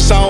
So. I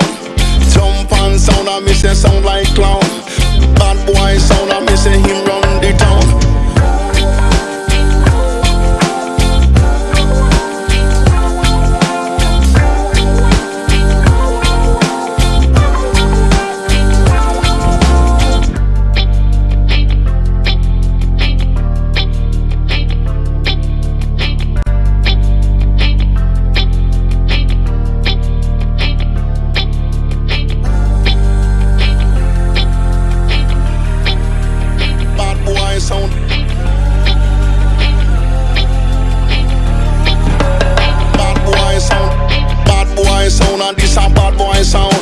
a bad boy sound.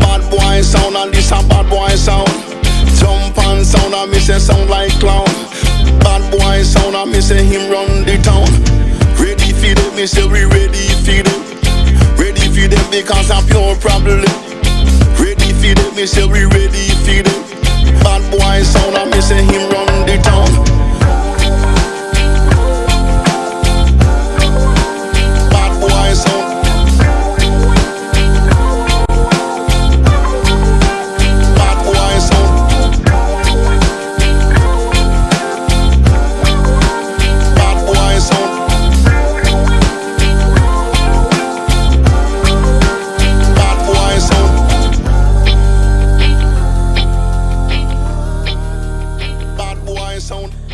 Bad boy sound and this a bad boy sound. Jump and sound and me say sound like clown. Bad boy sound and me say him run the town. Ready for them, me say we ready for them. Ready for them because I'm pure problem. Ready for them, me say we ready for them. Bad boy sound on